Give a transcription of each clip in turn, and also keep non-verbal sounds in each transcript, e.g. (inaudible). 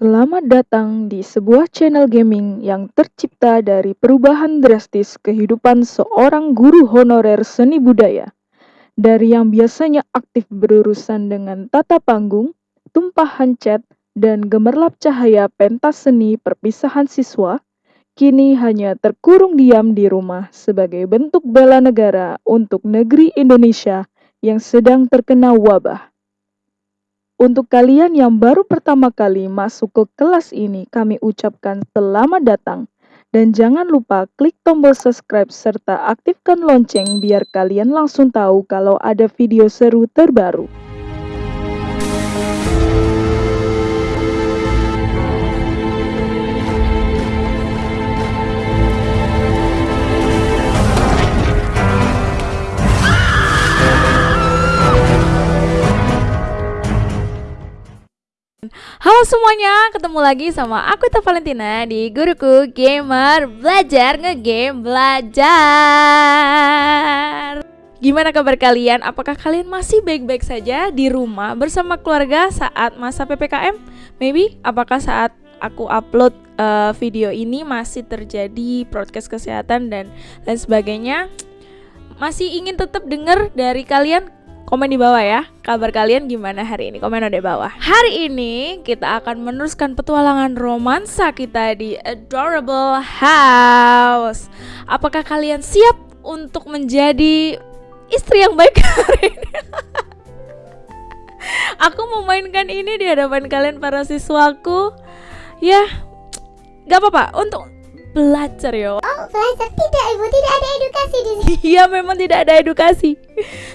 Selamat datang di sebuah channel gaming yang tercipta dari perubahan drastis kehidupan seorang guru honorer seni budaya. Dari yang biasanya aktif berurusan dengan tata panggung, tumpahan cat, dan gemerlap cahaya pentas seni perpisahan siswa, kini hanya terkurung diam di rumah sebagai bentuk bela negara untuk negeri Indonesia yang sedang terkena wabah. Untuk kalian yang baru pertama kali masuk ke kelas ini, kami ucapkan selamat datang. Dan jangan lupa klik tombol subscribe serta aktifkan lonceng biar kalian langsung tahu kalau ada video seru terbaru. Halo semuanya, ketemu lagi sama aku Teh Valentina di Guruku Gamer Belajar Ngegame Belajar. Gimana kabar kalian? Apakah kalian masih baik-baik saja di rumah bersama keluarga saat masa PPKM? Maybe apakah saat aku upload uh, video ini masih terjadi broadcast kesehatan dan lain sebagainya? Masih ingin tetap dengar dari kalian Komen di bawah ya, kabar kalian gimana hari ini? Komen di bawah. Hari ini kita akan meneruskan petualangan romansa kita di Adorable House. Apakah kalian siap untuk menjadi istri yang baik (laughs) hari ini? Aku memainkan ini di hadapan kalian para siswaku. Ya, gak apa-apa. Untuk belajar ya. Oh, belajar tidak, Ibu. Tidak ada edukasi di sini. (laughs) Iya, memang tidak ada edukasi.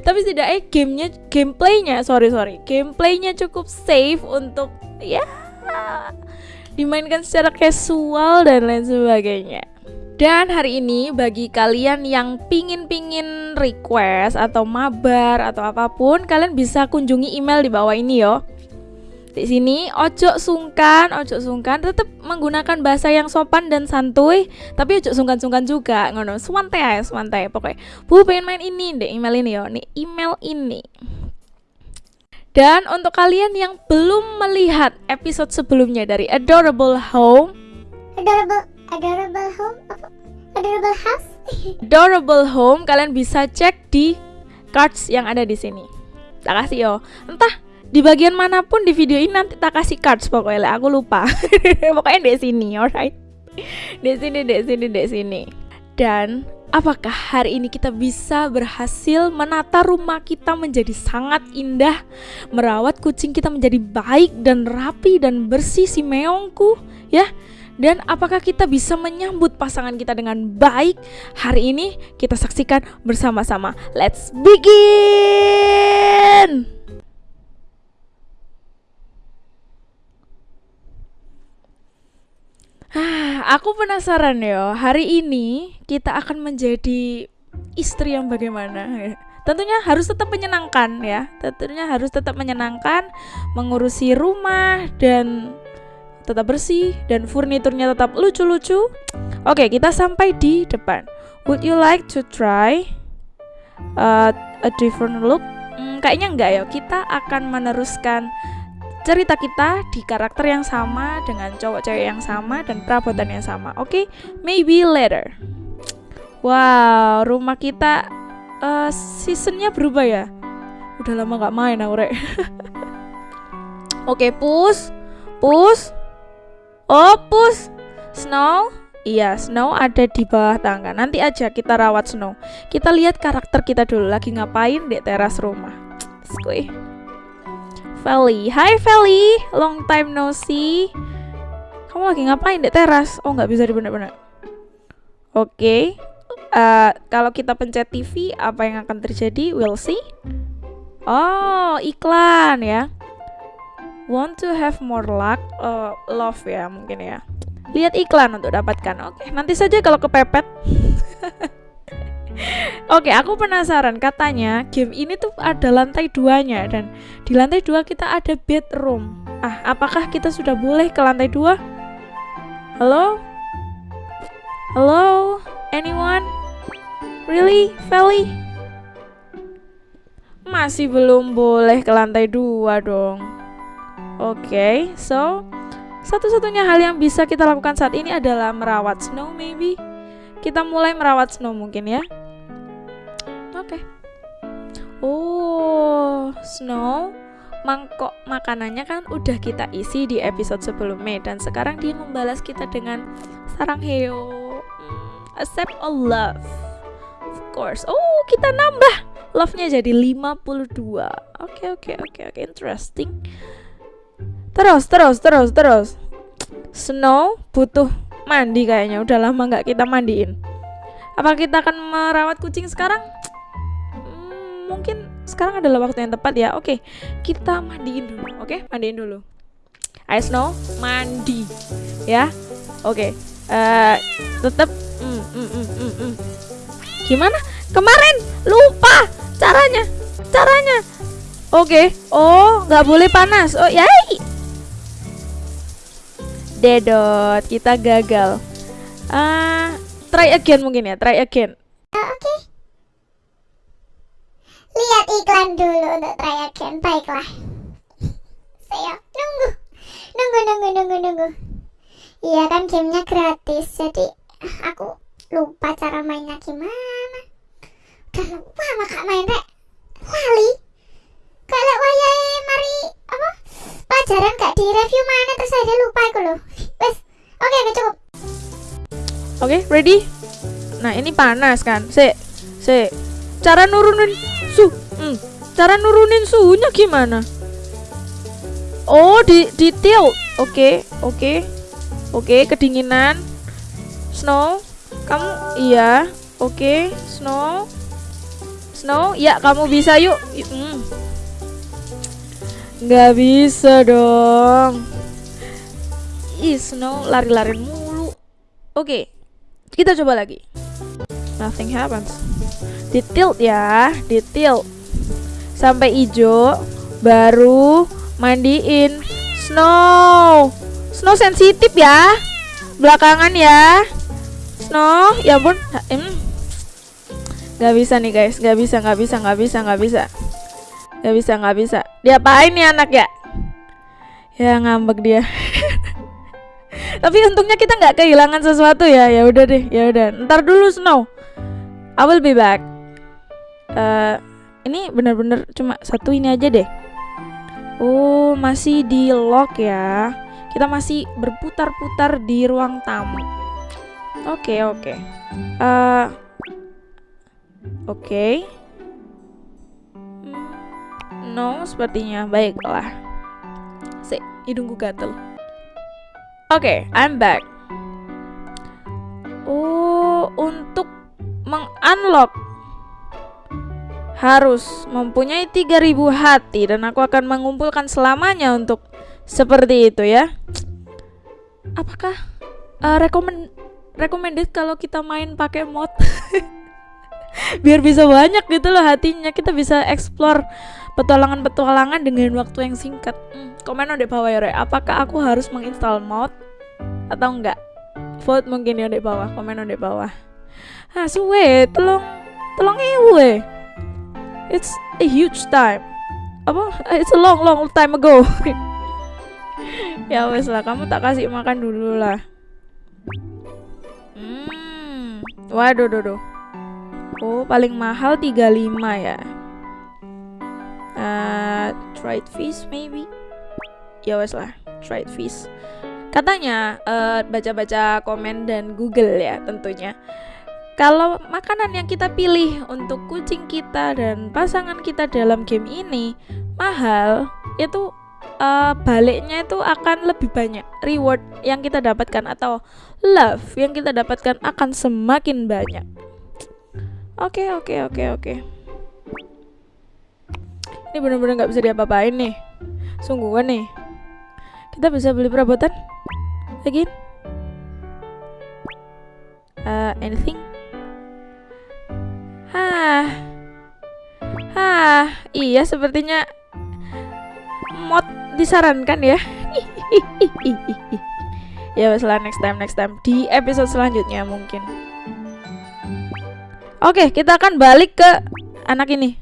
Tapi setidaknya gamenya, gameplaynya, sorry sorry, gameplaynya cukup safe untuk ya dimainkan secara casual dan lain sebagainya. Dan hari ini bagi kalian yang pingin-pingin request atau mabar atau apa pun, kalian bisa kunjungi email di bawah ini yo di sini ojo sungkan, ojo sungkan tetap menggunakan bahasa yang sopan dan santuy, tapi ojo sungkan-sungkan juga, ngono. Santai ya, santai. Pokoknya, Bu pengen main ini deh, email ini yo, nih email ini. Dan untuk kalian yang belum melihat episode sebelumnya dari Adorable Home, Adorable Adorable Home? Adorable House? (laughs) Adorable Home, kalian bisa cek di cards yang ada di sini. Tak kasih yo. Entah di bagian mana pun di video ini nanti tak kasih cards pokoknya aku lupa (laughs) pokoknya di sini alright di sini di sini di sini dan apakah hari ini kita bisa berhasil menata rumah kita menjadi sangat indah merawat kucing kita menjadi baik dan rapi dan bersih si meongku ya dan apakah kita bisa menyambut pasangan kita dengan baik? Hari ini kita saksikan bersama-sama. Let's begin! Aku penasaran ya. Hari ini kita akan menjadi istri yang bagaimana? Tentunya harus tetap menyenangkan ya. Tentunya harus tetap menyenangkan, mengurusi rumah dan tetap bersih dan furniturnya tetap lucu-lucu. Oke, kita sampai di depan. Would you like to try uh, a different look? Hmm, kayaknya enggak ya. Kita akan meneruskan cerita kita di karakter yang sama dengan cowok cewek yang sama dan perabotan yang sama. Oke, okay? maybe later. Wow, rumah kita uh, seasonnya berubah ya. Udah lama nggak main aku rek. (laughs) Oke, okay, push, push, oh push, snow. Iya, Snow ada di bawah tangga. Nanti aja kita rawat Snow. Kita lihat karakter kita dulu lagi ngapain di teras rumah. Skuy. Feli. Hai Feli, long time no see. Kamu lagi ngapain di teras? Oh nggak bisa dibener-bener. Oke, okay. uh, kalau kita pencet TV, apa yang akan terjadi? We'll see. Oh, iklan ya. Want to have more luck? Uh, love ya mungkin ya. Lihat iklan untuk dapatkan. Oke, okay. nanti saja kalau kepepet. (laughs) Oke, aku penasaran. Katanya game ini tuh ada lantai duanya dan di lantai dua kita ada bedroom. Ah, apakah kita sudah boleh ke lantai dua? Halo? Halo? Anyone? Really, Feli? Masih belum boleh ke lantai dua dong. Oke, okay, so Satu-satunya hal yang bisa kita lakukan saat ini adalah merawat Snow maybe. Kita mulai merawat Snow mungkin ya. Oke. Oh, Snow mangkok makanannya kan udah kita isi di episode sebelumnya dan sekarang dia membalas kita dengan sarang heo. Hmm, accept all love. Of course. Oh, kita nambah love-nya jadi 52. Oke, oke, oke, oke. Interesting. Terus, terus, terus, terus. Snow butuh mandi kayaknya. Udah lama nggak kita mandiin. Apa kita akan merawat kucing sekarang? Mungkin sekarang adalah waktu yang tepat ya. Oke, kita mandiin dulu. Oke, mandiin dulu. Ayo Snow, mandi. Ya. Oke. Eh, tetap mm, mm, mm, mm, mm. Gimana? Kemarin lupa caranya. Caranya. Oke. Oh, nggak boleh panas. Oh, yai. Dedot, kita gagal. Ah, try again mungkin ya. Try again. Oke. Lihat iklan dulu untuk try again. Baiklah. Saya nunggu. Nunggu, nunggu, nunggu, nunggu. Iya kan gamenya gratis, jadi aku lupa cara mainnya gimana. Udah lupa maka main rek. Lali. Kalau wayahe mari apa? Pelajaran gak di review mana terus saya lupa aku loh. Wes. Oke, oke cukup. Oke, ready? Nah, ini panas kan. Se, se. Cara nurunin su, hmm. cara nurunin suhunya gimana? Oh, di di. Oke, oke. Oke, kedinginan. Snow, kamu iya. Oke, Snow. Snow, ya kamu bisa yuk. Hmm. Nggak bisa dong. Ih, Snow lari-lari mulu. Oke, kita coba lagi. Nothing happens. Di tilt ya, di tilt. Sampai hijau, baru mandiin. Snow, Snow sensitif ya. Belakangan ya. Snow, ya. Ha, em. Gak bisa nih guys, gak bisa, gak bisa, gak bisa, gak bisa. Gak bisa, gak bisa. Diapain nih anak ya? Ya ngambek dia. (laughs) Tapi untungnya kita nggak kehilangan sesuatu ya. Ya udah deh, ya udah. Ntar dulu Snow. I will be back. Eh, ini bener-bener cuma satu ini aja deh. Oh, masih di lock ya. Kita masih berputar-putar di ruang tamu. Oke, oke. Eh, oke. Hmm, No, sepertinya baiklah. Si, hidungku gatel. Oke, I'm back. Oh, untuk mengunlock harus mempunyai 3000 hati dan aku akan mengumpulkan selamanya untuk seperti itu ya. Apakah uh, recommend recommended kalau kita main pakai mod? (laughs) Biar bisa banyak gitu loh hatinya. Kita bisa explore petualangan-petualangan dengan waktu yang singkat. Hmm, komen di bawah ya, Re. Apakah aku harus menginstal mod atau enggak? Vote mungkin ya di bawah, komen di bawah. Ah, suwe, tolong tolong iwe. It's a huge time. Apa? It's a long long time ago. (laughs) ya wes lah, kamu tak kasih makan dulu lah. Hmm. Waduh, duh, duh. Oh, paling mahal 35 ya. Uh, dried fish maybe. Ya wes lah, dried fish. Katanya eh, baca-baca komen dan Google ya tentunya. Kalau makanan yang kita pilih untuk kucing kita dan pasangan kita dalam game ini mahal, itu eh, baliknya itu akan lebih banyak. Reward yang kita dapatkan atau love yang kita dapatkan akan semakin banyak. Oke, oke, oke, oke. Ini bener-bener nggak bisa diapa-apain nih. Sungguhan nih. Kita bisa beli perabotan? Again? Uh, anything? Hah. Hah, iya sepertinya mod disarankan ya. (laughs) ya masalah next time next time di episode selanjutnya mungkin. Oke, kita akan balik ke anak ini. (laughs)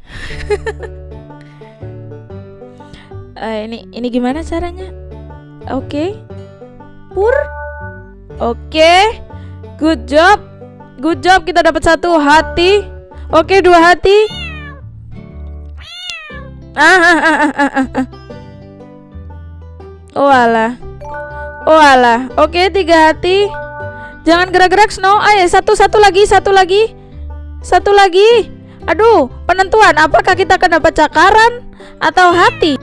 Eh, ini ini gimana caranya? Oke. dapur. Oke. Good job. Good job kita dapat satu hati. Oke, dua hati. Ah, ah, ah, ah, ah, ah, ah. Oh alah. Oh alah. Oke, tiga hati. Jangan gerak-gerak Snow. Ayo satu satu lagi, satu lagi. Satu lagi. Aduh, penentuan apakah kita dapat cakaran atau hati?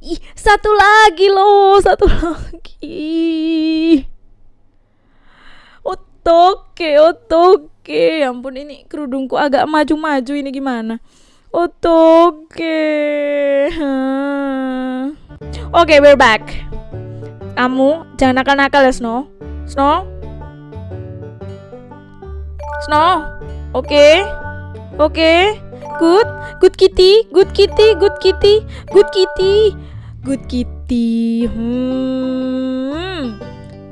Ih, satu lagi loh, satu lagi. Otoke, otoke. Ya ampun ini kerudungku agak maju-maju ini gimana? Otoke. Hmm. Oke, we're back. Kamu jangan nakal-nakal ya, Snow. Snow? Snow? Oke. Oke. Good. Good kitty. Good kitty. Good kitty. Good kitty. Good kitty. Hmm.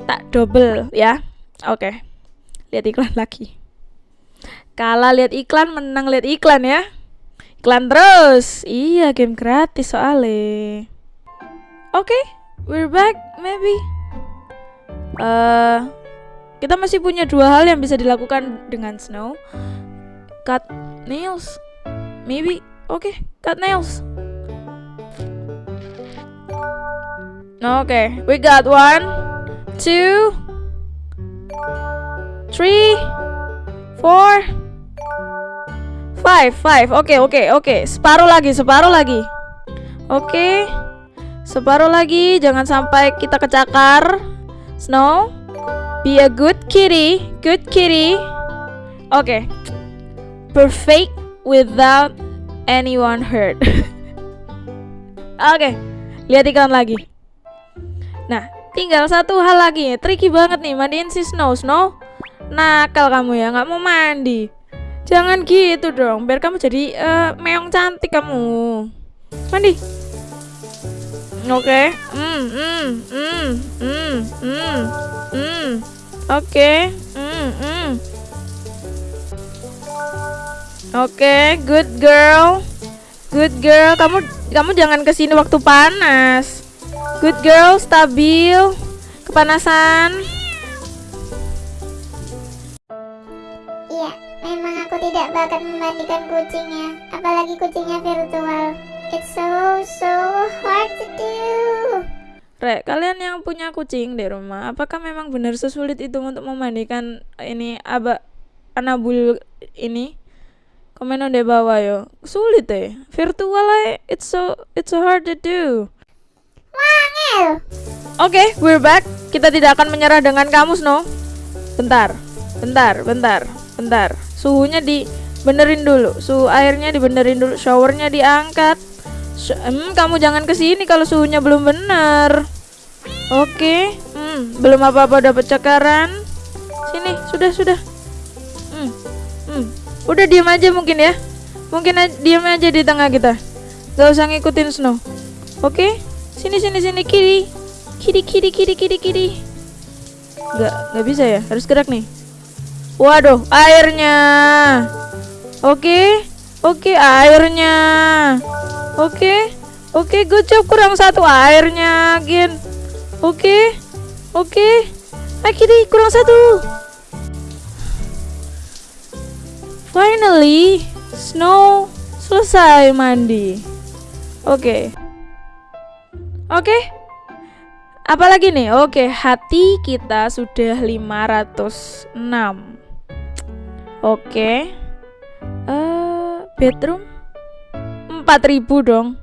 Tak double ya. Oke. Lihat iklan lagi. Kalah lihat iklan, menang lihat iklan ya. Iklan terus. Iya, game gratis soalnya. Oke, we're back maybe. uh, kita masih punya dua hal yang bisa dilakukan dengan Snow. Cut nails. Maybe. Oke, cut nails. Oke, okay, we got one, two, three, four, five, five. Oke, okay, oke, okay, oke. Okay. Separuh lagi, separuh lagi. Oke. Okay. Separuh lagi, jangan sampai kita kecakar. Snow, be a good kitty, good kitty. Oke. Okay. Perfect without anyone hurt. (laughs) oke, okay. lihat iklan lagi. Nah, tinggal satu hal lagi. Tricky banget nih mandiin si Snow. Snow, nakal kamu ya, nggak mau mandi. Jangan gitu dong, biar kamu jadi uh, meong cantik kamu. Mandi. Oke. Okay. Hmm, hmm, hmm, hmm, hmm, hmm. Oke. Okay. Hmm, hmm. Oke, good girl. Good girl. Kamu kamu jangan ke sini waktu panas. Good girl, stabil. Kepanasan. Memang aku tidak bakat memandikan kucingnya, apalagi kucingnya virtual. It's so so hard to do. Rek, kalian yang punya kucing di rumah, apakah memang benar sesulit itu untuk memandikan ini aba anabul ini? Komen di bawah yo. Sulit deh. Virtual eh, it's so it's so hard to do. Wangel. Oke, okay, we're back. Kita tidak akan menyerah dengan kamu, Snow. Bentar, bentar, bentar, bentar. Suhunya dibenerin dulu. Suhu airnya dibenerin dulu. Showernya diangkat. Hmm, kamu jangan ke sini kalau suhunya belum benar. Oke, okay. hmm, belum apa-apa dapat cakaran. Sini, sudah, sudah. Hmm, hmm. Udah diam aja mungkin ya. Mungkin diam aja di tengah kita. Gak usah ngikutin Snow. Oke? Okay? Sini sini sini kiri. Kiri kiri kiri kiri kiri. Gak gak bisa ya. Harus gerak nih. Waduh, airnya. Oke. Oke, airnya. Oke. Oke, good job kurang satu airnya, Gin. Oke. Oke. Kiri kurang satu. Finally, Snow selesai mandi. Oke. Okay. Oke. Okay. Apalagi nih? Oke, okay, hati kita sudah 506. Oke. Okay. Uh, eh, bedroom 4000 dong.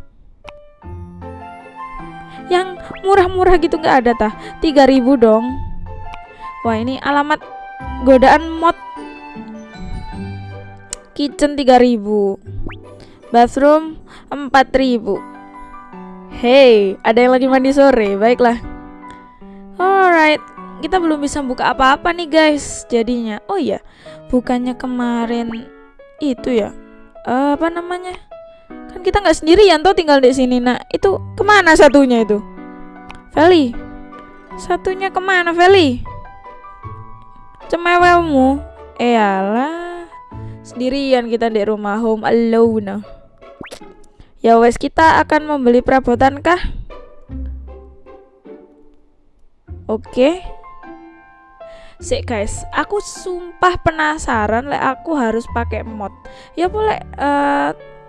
Yang murah-murah gitu nggak ada tah? 3000 dong. Wah, ini alamat godaan mod kitchen 3000 bathroom 4000 hey ada yang lagi mandi sore baiklah alright kita belum bisa buka apa-apa nih guys jadinya. Oh iya bukannya kemarin itu ya? Uh, apa namanya? Kan kita nggak sendirian tuh tinggal di sini. Nah itu ke mana satunya itu? Feli? Satunya ke mana Feli? Cemewelmu? Eh, Eyalah sendirian kita di rumah home alone. Ya wes kita akan membeli perabotan kah? Oke. Okay. Sik guys, aku sumpah penasaran lek aku harus pakai mod. Ya boleh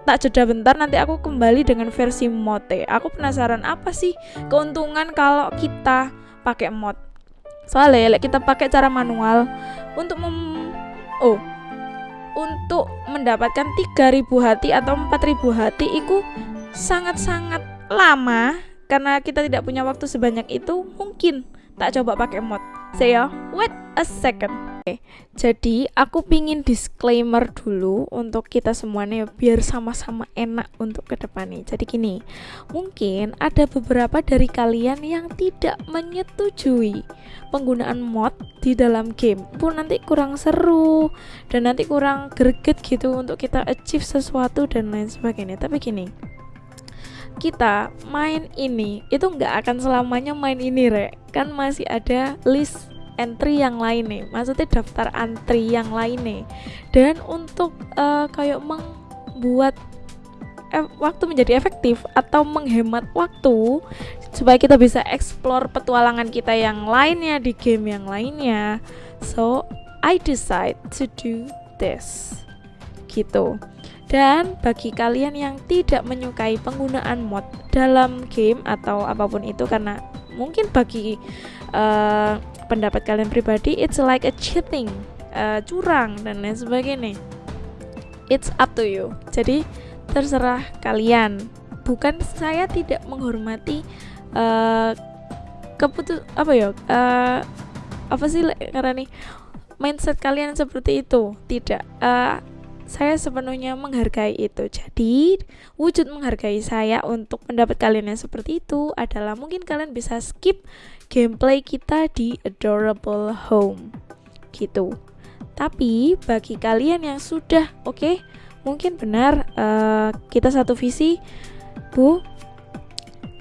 tak jeda bentar nanti aku kembali dengan versi mod ya. Aku penasaran apa sih keuntungan kalau kita pakai mod. Soalnya lek kita pakai cara manual untuk mem oh untuk mendapatkan 3000 hati atau 4000 hati itu sangat-sangat lama karena kita tidak punya waktu sebanyak itu mungkin tak coba pakai mod saya wait a second Oke, jadi aku pingin disclaimer dulu untuk kita semuanya biar sama-sama enak untuk ke depannya. Jadi gini, mungkin ada beberapa dari kalian yang tidak menyetujui penggunaan mod di dalam game. Pun nanti kurang seru dan nanti kurang greget gitu untuk kita achieve sesuatu dan lain sebagainya. Tapi gini, kita main ini itu nggak akan selamanya main ini rek. Kan masih ada list entry yang lain nih maksudnya daftar antri yang lain nih. Dan untuk uh, kayak membuat waktu menjadi efektif atau menghemat waktu supaya kita bisa explore petualangan kita yang lainnya di game yang lainnya so I decide to do this. Gitu dan bagi kalian yang tidak menyukai penggunaan mod dalam game atau apa pun itu karena mungkin bagi uh, pendapat kalian pribadi it's like a cheating uh, curang dan lain sebagainya. It's up to you. Jadi terserah kalian. Bukan saya tidak menghormati uh, keputus apa ya uh, apa sih karena nih mindset kalian seperti itu. Tidak. Uh, saya sepenuhnya menghargai itu. Jadi, wujud menghargai saya untuk pendapat kalian yang seperti itu adalah mungkin kalian bisa skip gameplay kita di Adorable Home. Gitu. Tapi bagi kalian yang sudah oke, okay, mungkin benar uh, kita satu visi, Bu.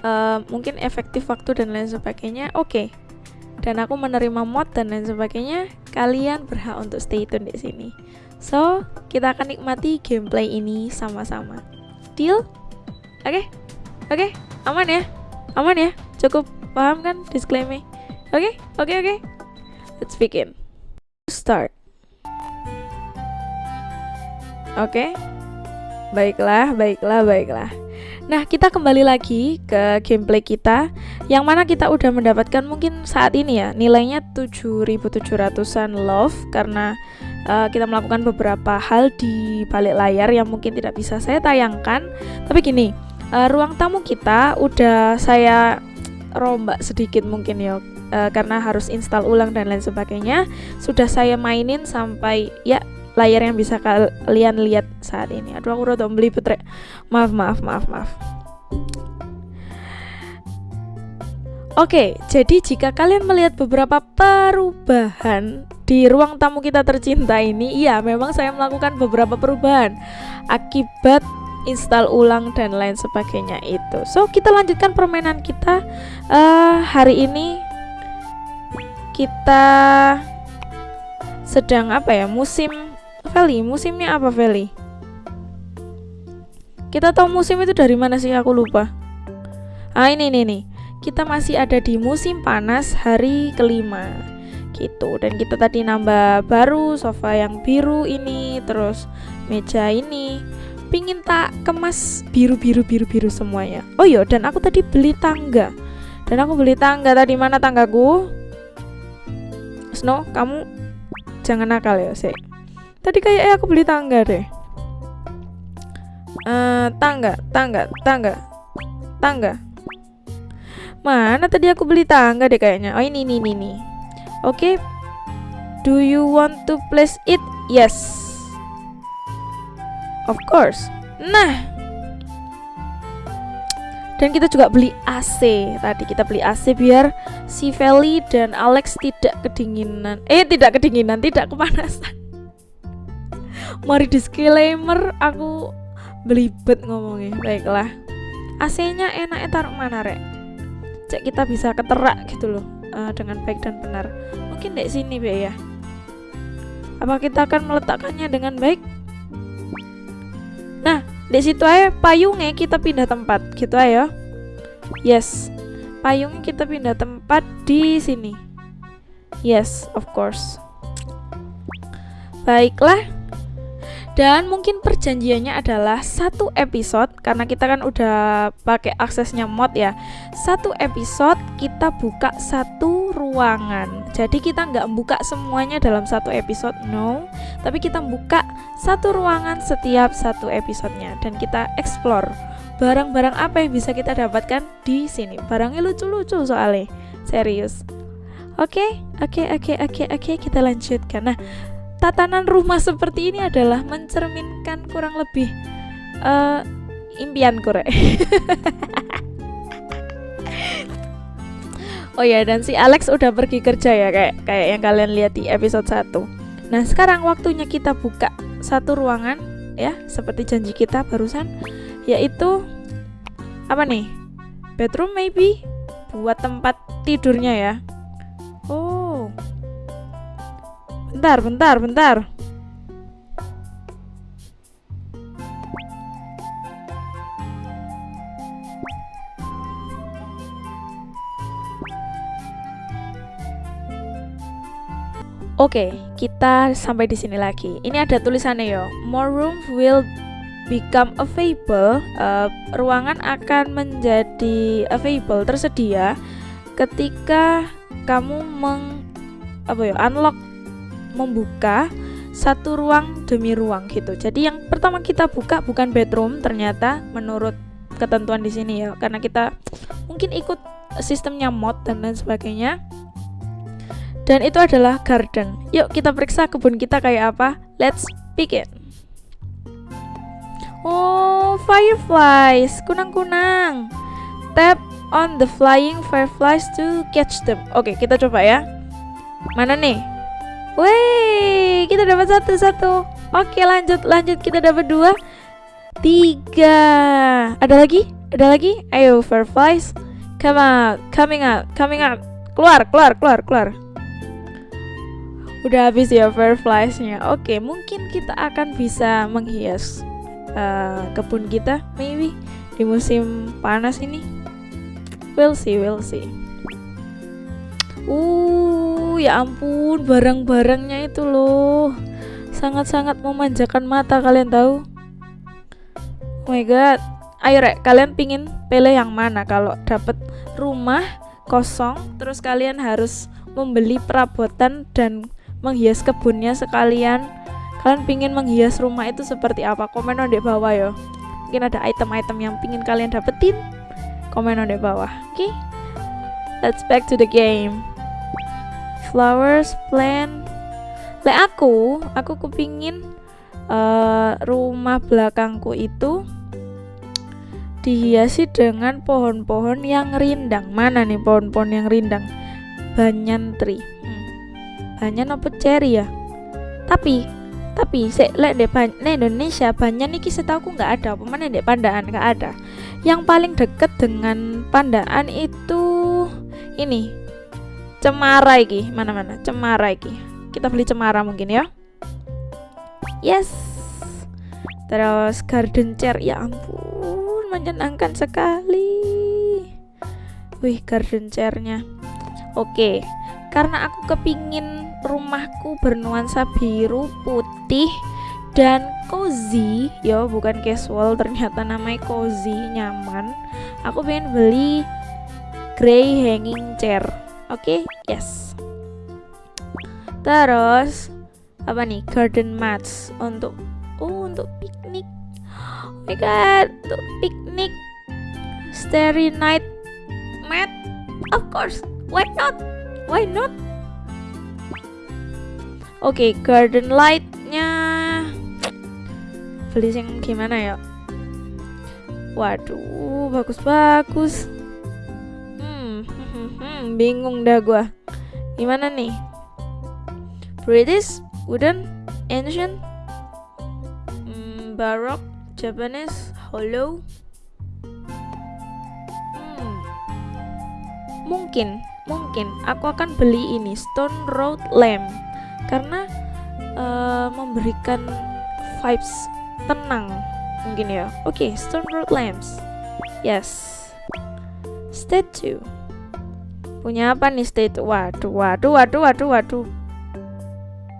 Uh, mungkin efektif waktu dan lain sebagainya. Oke. Okay. Dan aku menerima mod dan lain sebagainya. Kalian berhak untuk stay tune di sini. So, kita akan nikmati gameplay ini sama-sama. Deal? Oke? Okay? Oke? Okay? Aman ya? Aman ya? Cukup paham kan disclaimer? Oke? Okay? Oke, okay, oke. Okay? Let's begin. Start. Oke? Okay? Baiklah, baiklah, baiklah. Nah, kita kembali lagi ke gameplay kita yang mana kita udah mendapatkan mungkin saat ini ya nilainya 7700-an love karena uh, kita melakukan beberapa hal di balik layar yang mungkin tidak bisa saya tayangkan. Tapi gini, uh, ruang tamu kita udah saya rombak sedikit mungkin ya uh, karena harus install ulang dan lain sebagainya. Sudah saya mainin sampai ya layar yang bisa kalian lihat saat ini. Aduh aku udah beli putre. Maaf, maaf, maaf, maaf. Oke, jadi jika kalian melihat beberapa perubahan di ruang tamu kita tercinta ini, iya memang saya melakukan beberapa perubahan akibat install ulang dan lain sebagainya itu. So, kita lanjutkan permainan kita uh, hari ini kita sedang apa ya? Musim Feli, musimnya apa Feli? Kita tahu musim itu dari mana sih? Aku lupa. Ah, ini nih nih kita masih ada di musim panas hari kelima. Gitu. Dan kita tadi nambah baru sofa yang biru ini terus meja ini. Pingin tak kemas biru biru biru biru semuanya oh iya. Dan aku tadi beli tangga. Dan aku beli tangga tadi. Mana tanggaku? Snow kamu jangan nakal ya sih tadi kayak aku beli tangga deh uh, tangga tangga tangga tangga Mana tadi aku beli tangga deh kayaknya. Oh ini ini ini. ini. Oke. Okay. Do you want to place it? Yes. Of course. Nah. Dan kita juga beli AC. Tadi kita beli AC biar si Feli dan Alex tidak kedinginan. Eh, tidak kedinginan, tidak kepanasan. Mari disclaimer aku belibet ngomongnya. Baiklah. AC-nya enaknya taruh mana, Rek? cek kita bisa keterak gitu loh uh, dengan baik dan benar mungkin di sini be ya apa kita akan meletakkannya dengan baik nah di situ aja payungnya kita pindah tempat gitu ayo yes payung kita pindah tempat di sini. Yes, of course. Baiklah. Dan mungkin perjanjiannya adalah satu episode karena kita kan udah pakai aksesnya mod ya. Satu episode kita buka satu ruangan. Jadi kita nggak buka semuanya dalam satu episode, no. Tapi kita buka satu ruangan setiap satu episodenya dan kita explore barang-barang apa yang bisa kita dapatkan di sini. Barangnya lucu-lucu soalnya, serius. Oke, oke, oke, oke, oke, kita lanjutkan. Nah, tatanan rumah seperti ini adalah mencerminkan kurang lebih uh, impian korek. (laughs) oh ya, dan si Alex udah pergi kerja ya kayak kayak yang kalian lihat di episode 1. Nah, sekarang waktunya kita buka satu ruangan ya, seperti janji kita barusan yaitu apa nih? Bedroom maybe buat tempat tidurnya ya. Oh, Bentar, bentar, bentar. Oke, kita sampai di sini lagi. Ini ada tulisannya ya. More room will become available. Uh, ruangan akan menjadi available tersedia ketika kamu meng apa ya unlock membuka satu ruang demi ruang gitu. Jadi yang pertama kita buka bukan bedroom ternyata menurut ketentuan di sini ya karena kita mungkin ikut sistemnya mod dan lain sebagainya. Dan itu adalah garden. Yuk kita periksa kebun kita kayak apa. Let's begin. Oh, fireflies, kunang-kunang. Tap on the flying fireflies to catch them. Oke, kita coba ya. Mana nih? Wih, kita dapat satu satu. Oke, lanjut lanjut kita dapat dua, tiga. Ada lagi? Ada lagi? Ayo, fireflies, come out, coming out, coming out. Keluar, keluar, keluar, keluar. Udah habis ya firefliesnya. Oke, mungkin kita akan bisa menghias uh, kebun kita, maybe di musim panas ini. We'll see, we'll see. Uh, ya ampun, barang-barangnya itu loh. Sangat-sangat memanjakan mata kalian tahu. Oh my god. Ayo rek, kalian pingin pilih yang mana kalau dapat rumah kosong terus kalian harus membeli perabotan dan menghias kebunnya sekalian. Kalian pingin menghias rumah itu seperti apa? Komen di bawah ya. Mungkin ada item-item yang pingin kalian dapetin. Komen di bawah. Oke? Okay? Let's back to the game flowers plant. Le aku aku kepingin uh, rumah belakangku itu dihiasi dengan pohon-pohon yang rindang. Mana nih pohon-pohon yang rindang? Banyan tree hmm. banyan apa cherry ya? Tapi tapi se lek de Indonesia banyan iki setahu nggak ada apa mana dek pandaan nggak ada. Yang paling deket dengan pandaan itu ini cemara iki mana-mana cemara iki. Kita beli cemara mungkin ya. Yes. Terus garden chair ya ampun menyenangkan sekali. Wih garden chairnya. Oke karena aku kepingin rumahku bernuansa biru putih dan cozy. Ya bukan casual ternyata namanya cozy nyaman. Aku pengen beli grey hanging chair Oke, okay? yes. Terus apa nih? Garden mats untuk oh untuk piknik. Oh my god, untuk piknik. Starry night mat. Of course, why not? Why not? Oke, okay, garden lightnya beli yang gimana ya? Waduh, bagus-bagus bingung dah gua. Gimana nih? British wooden ancient hmm, baroque Japanese hollow. Hmm, mungkin mungkin aku akan beli ini stone road lamp. Karena uh, memberikan vibes tenang. Mungkin ya. Oke okay, stone road lamps. Yes. Statue Punya apa nih state? Waduh, waduh, waduh, waduh, waduh.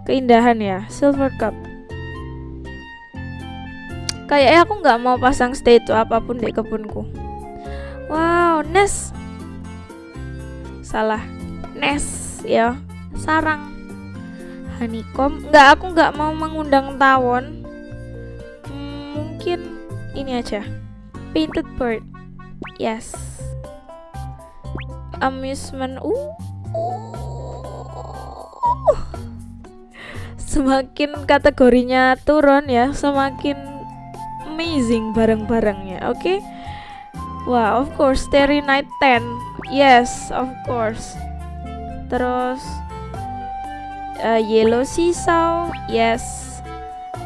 Keindahan ya, silver cup. Kayaknya aku nggak mau pasang statue apa pun di kebunku. Wow, nest. Salah. Nest ya. Sarang. Honeycomb. Nggak, aku nggak mau mengundang tawon. Hmm, mungkin ini aja. Painted bird. Yes. Amusement. Uh. uh. Semakin kategorinya turun ya, semakin amazing barang-barangnya oke okay? wah wow, of course Starry Night 10 yes of course terus uh, Yellow Seesaw yes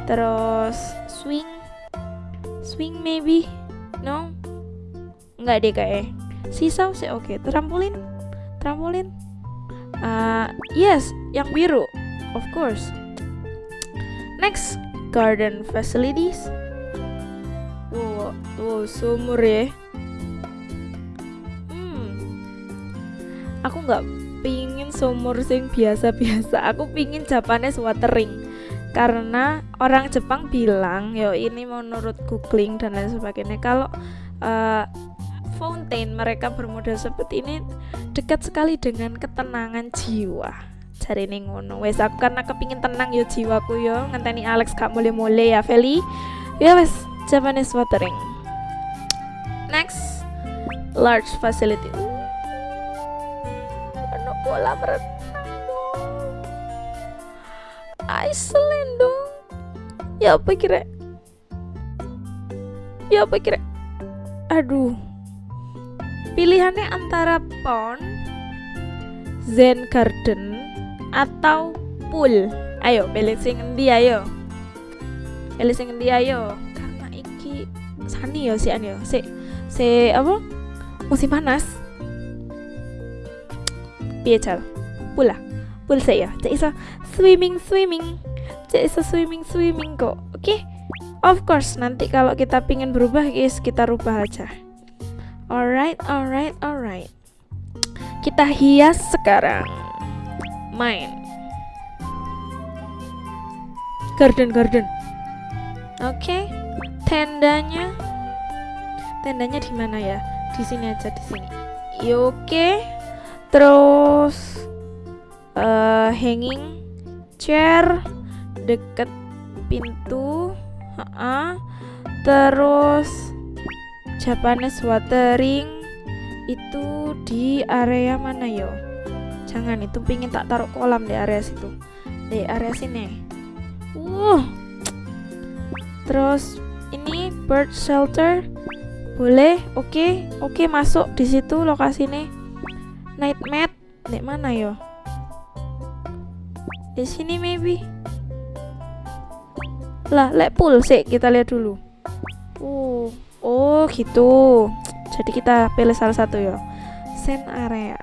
terus Swing Swing maybe no nggak deh kayak Seesaw sih oke okay. trampolin trampolin uh, yes yang biru of course next garden facilities Wow, sumur ya. Hmm. Aku nggak pingin sumur sing biasa-biasa. Aku pingin Japanese watering. Karena orang Jepang bilang, yo ini menurut googling dan lain sebagainya, kalau uh, fountain mereka bermodel seperti ini dekat sekali dengan ketenangan jiwa cari ngono wes aku karena kepingin tenang yo jiwaku yo ngenteni Alex gak mulai-mulai ya Feli ya wes Japanese watering. Next, large facility. Ano kolam renang Iceland dong. Ya apa kira? Ya apa kira? Aduh. Pilihannya antara pond, Zen Garden, atau pool. Ayo, pilih sing endi ayo. Pilih sing endi ayo. Sani ya si an ya. Si si apa? Musim panas. Piye cal pula pul saya cek iso swimming swimming. Cek iso swimming swimming kok. Oke? Okay? of course nanti kalau kita pingin berubah guys kita rubah aja alright alright alright. Kita hias sekarang. Main. Garden garden. Oke. Okay tendanya. Tendanya di mana ya? Di sini aja di sini. Ya, oke. Terus uh, hanging chair deket pintu. Uh -uh. terus Japanese watering itu di area mana yo? Jangan itu pingin tak taruh kolam di area situ. Di area sini. Uh. Terus ini bird shelter. Boleh? Oke okay. oke okay, masuk di situ lokasi nih night mat di mana yo? Di sini maybe. Lah let pool sih kita lihat dulu. Uh oh gitu. Jadi kita pilih salah satu ya sand area.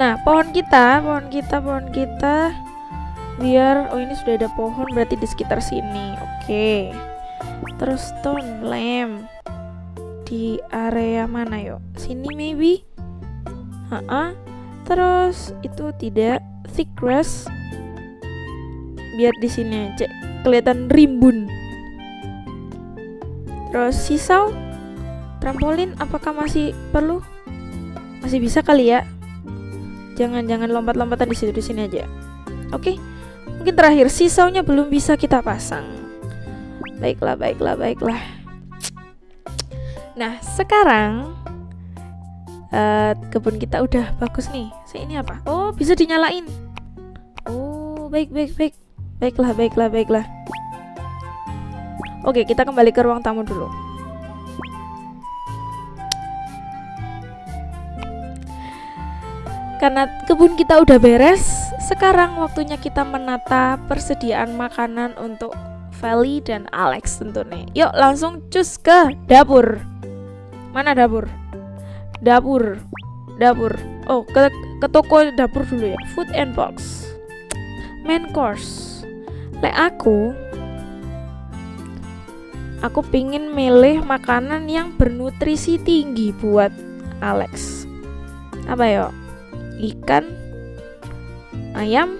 Nah pohon kita pohon kita pohon kita. Biar oh ini sudah ada pohon berarti di sekitar sini. Oke. Okay. terus stone lamp di area mana yuk sini maybe? Ha -ha. terus itu tidak. Thick grass. Biar di sini aja kelihatan rimbun terus sisau trampolin apakah masih perlu masih bisa kali ya jangan jangan lompat-lompatan di situ di sini aja oke okay? Mungkin terakhir sisaunya belum bisa kita pasang. Baiklah, baiklah, baiklah. Nah, sekarang uh, kebun kita udah bagus nih. Saya ini apa? Oh, bisa dinyalain. Oh, baik, baik, baik. Baiklah, baiklah, baiklah. Oke, kita kembali ke ruang tamu dulu. Karena kebun kita udah beres, sekarang waktunya kita menata persediaan makanan untuk Feli dan Alex tentunya. Yuk langsung cus ke dapur. Mana dapur? Dapur. Dapur. Oh, ke ke toko dapur dulu ya. Food and box. Main course. Le aku aku pingin milih makanan yang bernutrisi tinggi buat Alex. Apa yo ikan ayam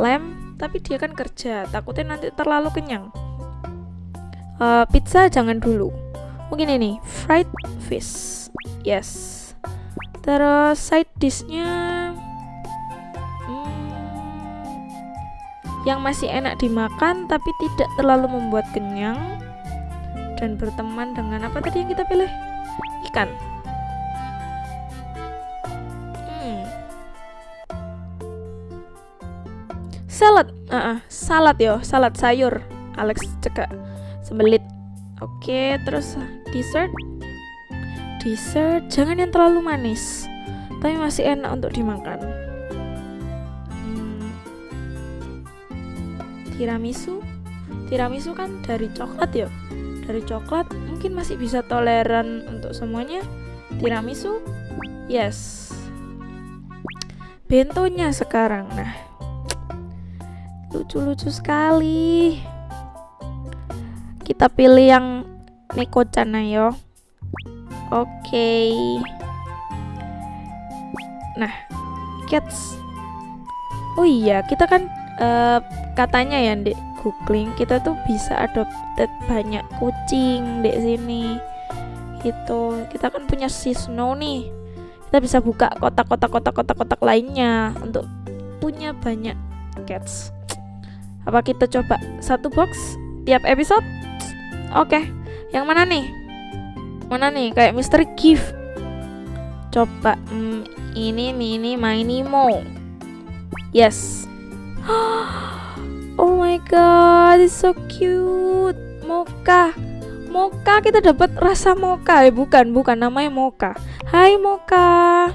lem tapi dia kan kerja. Takutnya nanti terlalu kenyang. Uh, pizza jangan dulu. Mungkin ini fried fish. Yes. Terus side dishnya yang masih enak dimakan tapi tidak terlalu membuat kenyang dan berteman dengan apa tadi yang kita pilih? Ikan. Hmm. salad. Uh -uh, salad yo. Salad sayur. Alex cekak. Sembelit. Oke terus dessert. Dessert. Jangan yang terlalu manis tapi masih enak untuk dimakan tiramisu. Tiramisu kan dari coklat ya? Dari coklat mungkin masih bisa toleran untuk semuanya. Tiramisu yes. Bentonya sekarang nah. Lucu-lucu sekali. Kita pilih yang Neko-chan ayo Oke. Nah, cats. Oh iya, kita kan uh, katanya ya di googling kita tuh bisa adopted banyak kucing di sini. Itu kita kan punya si Snow nih. Kita bisa buka kotak-kotak kotak-kotak kotak lainnya untuk punya banyak cats. Apa kita coba satu box tiap episode? Oke, yang mana nih? mana nih kayak Mister Gift coba hmm, ini nih ini Minimo yes (gasps) my god it's so cute. Moka Moka kita dapat rasa Moka eh bukan bukan namanya Moka Hai Moka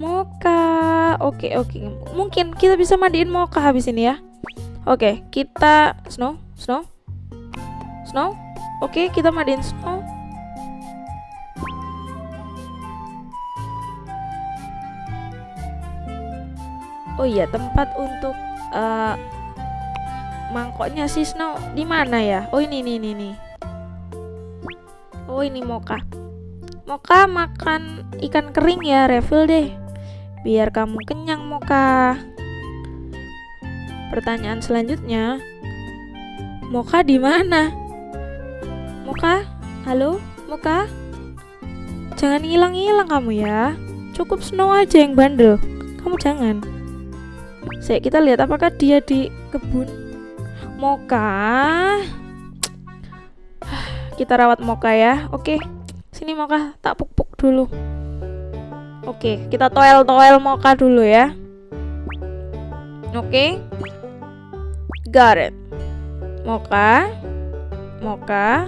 Moka oke oke. Mungkin kita bisa mandiin Moka habis ini ya. Oke kita Snow Snow. Snow. Oke kita mandiin Snow. Oh iya tempat untuk uh, mangkoknya si Snow? Di mana ya? Oh ini nih ini nih oh ini Moka Moka makan ikan kering ya refill deh. Biar kamu kenyang Moka pertanyaan selanjutnya. Moka di mana? Moka halo? Moka jangan hilang-hilang kamu ya. Cukup Snow aja yang bandel. Kamu jangan. Saya kita lihat apakah dia di kebun Moka. Kita rawat Moka ya. Oke. Sini Moka, tak puk-puk dulu. Oke, kita toel-toel Moka dulu ya. Oke. Got it. Moka. Moka.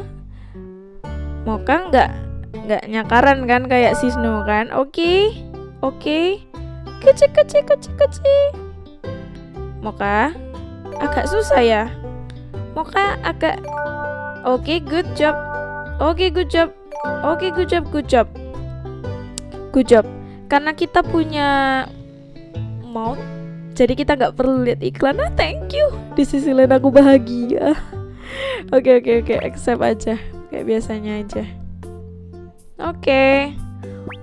Moka nggak nggak nyakaran kan kayak si Snow kan? Oke. Oke. Kecil kecil kecil kecil. Moka agak susah ya Moka agak oke okay, good job. Oke okay, good job. Oke okay, good job good job. Good job. Karena kita punya mount jadi kita nggak perlu lihat iklan. Ah thank you. Di sisi lain aku bahagia. Oke oke oke accept aja. Kayak biasanya aja. Oke. Okay.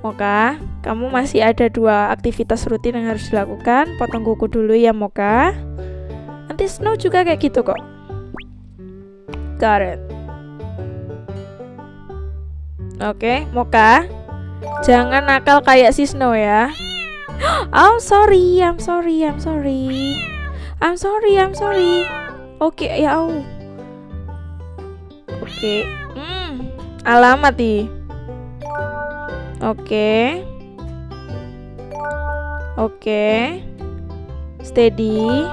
Moka, kamu masih ada dua aktivitas rutin yang harus dilakukan. Potong kuku dulu ya, Moka. Nanti Snow juga kayak gitu kok. It. Oke, okay, Moka. Jangan nakal kayak si Snow ya. (gasps) I'm sorry, I'm sorry, I'm sorry. I'm sorry, I'm sorry. Oke, okay, ya Oke. Okay. Hmm, alamat nih. Oke. Oke. Steady.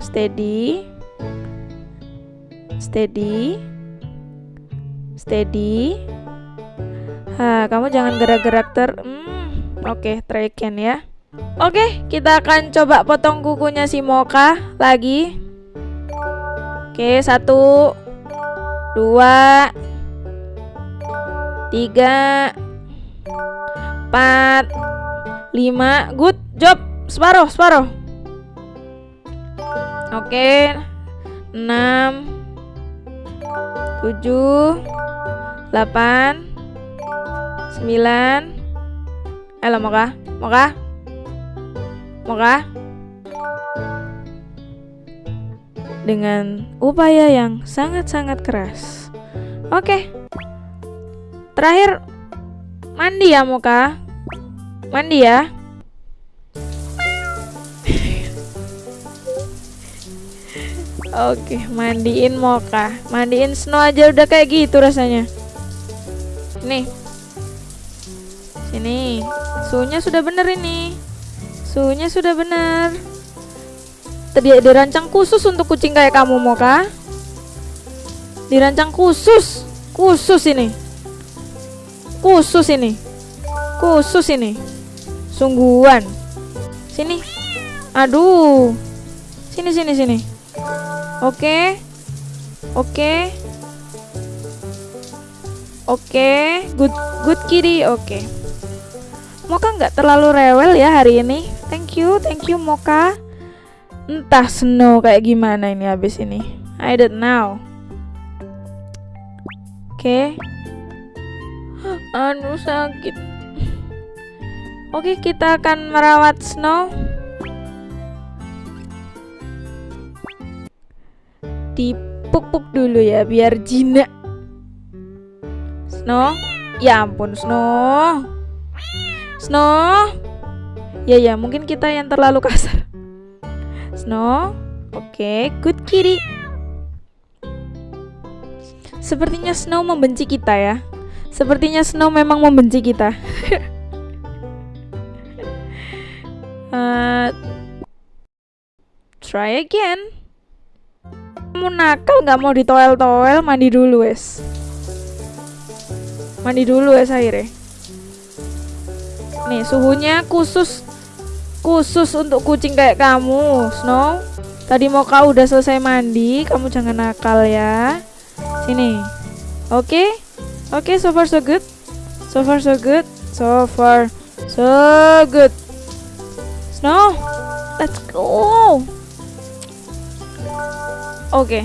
Steady. Steady. Steady. Ha, kamu jangan gerak-gerak ter. Hmm, oke, okay, try again ya. Oke, okay, kita akan coba potong kukunya si Moka lagi. Oke, okay, satu, dua, tiga, 4 5 good job separuh separuh oke okay. 6 7 8 9 Ayo Moka, Moka, Moka. Dengan upaya yang sangat-sangat keras. Oke. Terakhir mandi ya Moka. Mandi ya. Oke, mandiin Moka. Mandiin Snow aja udah kayak gitu rasanya. Nih. Sini. Suhunya sudah bener ini. Suhunya sudah bener. Tadi dirancang khusus untuk kucing kayak kamu, Moka. Dirancang khusus. Khusus ini. Khusus ini. Khusus ini. Sungguhan. Sini. Aduh. Sini sini sini. Oke. Oke. Oke, good good kitty. Oke. Moka nggak terlalu rewel ya hari ini. Thank you, thank you Moka. Entah Snow kayak gimana ini habis ini. I don't know. Oke. Anu sakit. Oke, kita akan merawat Snow. Dipuk-puk dulu ya biar jinak. Snow, ya ampun Snow. Snow. Ya ya, mungkin kita yang terlalu kasar. Snow. Oke, good kitty. Sepertinya Snow membenci kita ya. Sepertinya Snow memang membenci kita. (laughs) uh, try again. Kamu nakal nggak mau ditoel-toel, mandi dulu wes. Mandi dulu wes akhirnya. Nih suhunya khusus khusus untuk kucing kayak kamu, Snow. Tadi mau kau udah selesai mandi, kamu jangan nakal ya. Sini. Oke? Okay? Oke, okay, so far so good. So far so good. So far so good. Snow, let's go. Oke. Okay.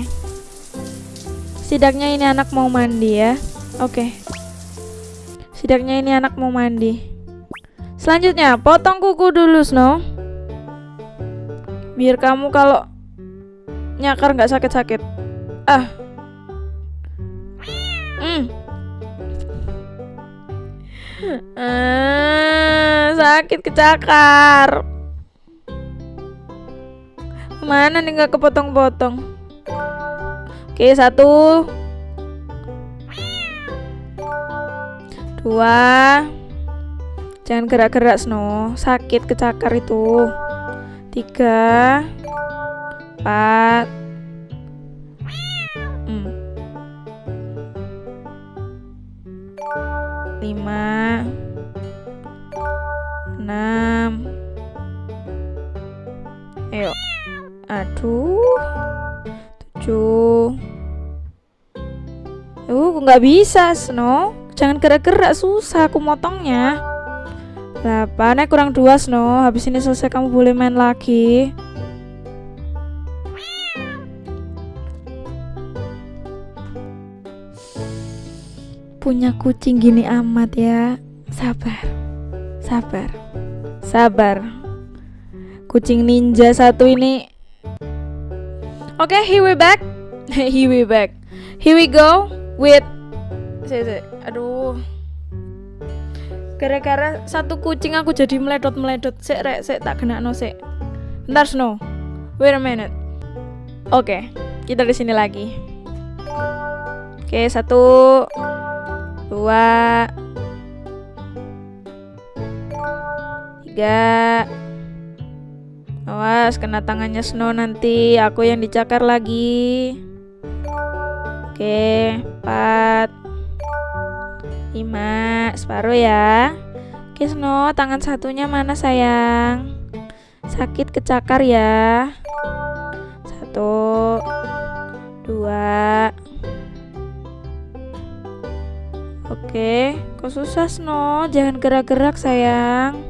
Setidaknya ini anak mau mandi ya. Oke. Okay. Setidaknya ini anak mau mandi. Selanjutnya, potong kuku dulu, Snow. Biar kamu kalau nyakar nggak sakit-sakit. Ah. Hmm. Ah, sakit kecakar. Mana nih nggak kepotong-potong? Oke, satu. Dua. Jangan gerak-gerak, Snow. Sakit kecakar itu. Tiga. Empat. Hmm. Lima. Enam. Ayo. Aduh. Tujuh. Uh, nggak bisa, Snow. Jangan gerak-gerak, susah aku motongnya. 8, eh kurang dua Snow. Habis ini selesai kamu boleh main lagi. Punya kucing gini amat ya. Sabar. Sabar. Sabar. Kucing ninja satu ini. Okay, here we back. (laughs) here we back. Here we go with si, si. aduh. Gara-gara satu kucing aku jadi meledot meledot sek rek sek tak kena no sek. Ntar snow. Wait a minute. Oke okay, kita di sini lagi. Oke okay, satu dua tiga awas kena tangannya snow nanti aku yang dicakar lagi Oke, 4 5 separuh ya. Oke, Snow, tangan satunya mana sayang? Sakit kecakar ya. Satu, dua. Oke, kok susah Snow? Jangan gerak-gerak sayang.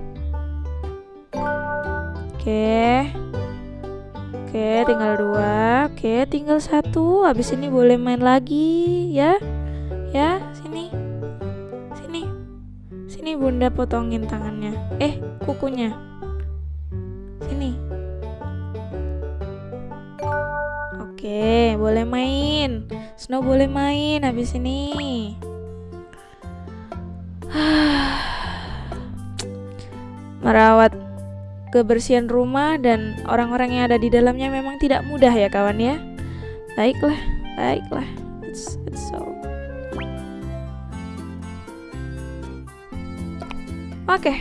Oke. Oke, tinggal dua. Oke, tinggal satu. Habis ini boleh main lagi, ya. Ya, sini. Sini. Sini bunda potongin tangannya. Eh, kukunya. Sini. Oke, boleh main. Snow boleh main habis ini. (sighs) Merawat kebersihan rumah dan orang-orang yang ada di dalamnya memang tidak mudah ya kawan ya. Baiklah, baiklah. So. Oke.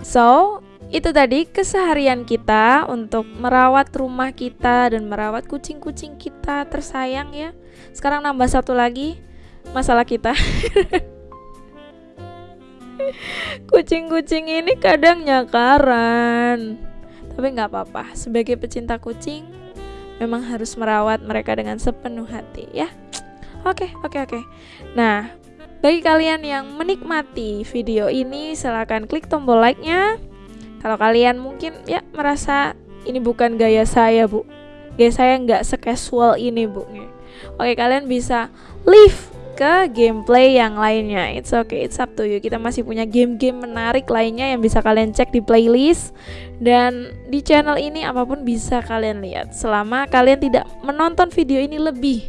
So, itu tadi keseharian kita untuk merawat rumah kita dan merawat kucing-kucing kita tersayang ya. Sekarang nambah satu lagi masalah kita. (laughs) Kucing-kucing ini kadang nyakaran. Tapi nggak apa-apa. Sebagai pecinta kucing, memang harus merawat mereka dengan sepenuh hati ya. Oke, oke, oke. Nah, bagi kalian yang menikmati video ini, silahkan klik tombol like-nya. Kalau kalian mungkin ya merasa ini bukan gaya saya, Bu. Gaya saya nggak sekasual ini, Bu. Oke, kalian bisa leave ke gameplay yang lainnya. It's okay, it's up to you. Kita masih punya game-game menarik lainnya yang bisa kalian cek di playlist dan di channel ini apa pun bisa kalian lihat selama kalian tidak menonton video ini lebih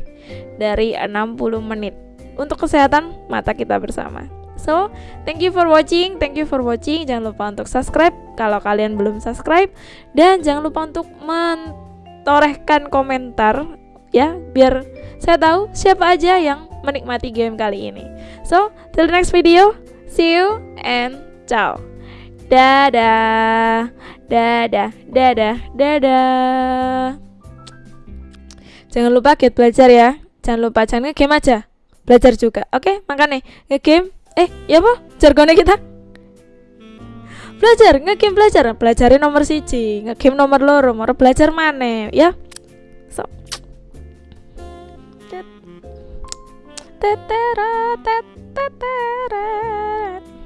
dari 60 menit. Untuk kesehatan mata kita bersama. So, thank you for watching, thank you for watching. Jangan lupa untuk subscribe kalau kalian belum subscribe dan jangan lupa untuk mentorehkan komentar ya biar saya tahu siapa aja yang menikmati game kali ini. So, till the next video, see you and ciao. Dadah, dadah, dadah, dadah. Jangan lupa get belajar ya. Jangan lupa jangan game aja. Belajar juga. Oke, okay? makanya nge-game. Eh, ya apa? Jargonnya kita. Belajar, nge-game belajar. Belajarin nomor siji, nge-game nomor loro, nomor belajar mana ya. So. da da da da da da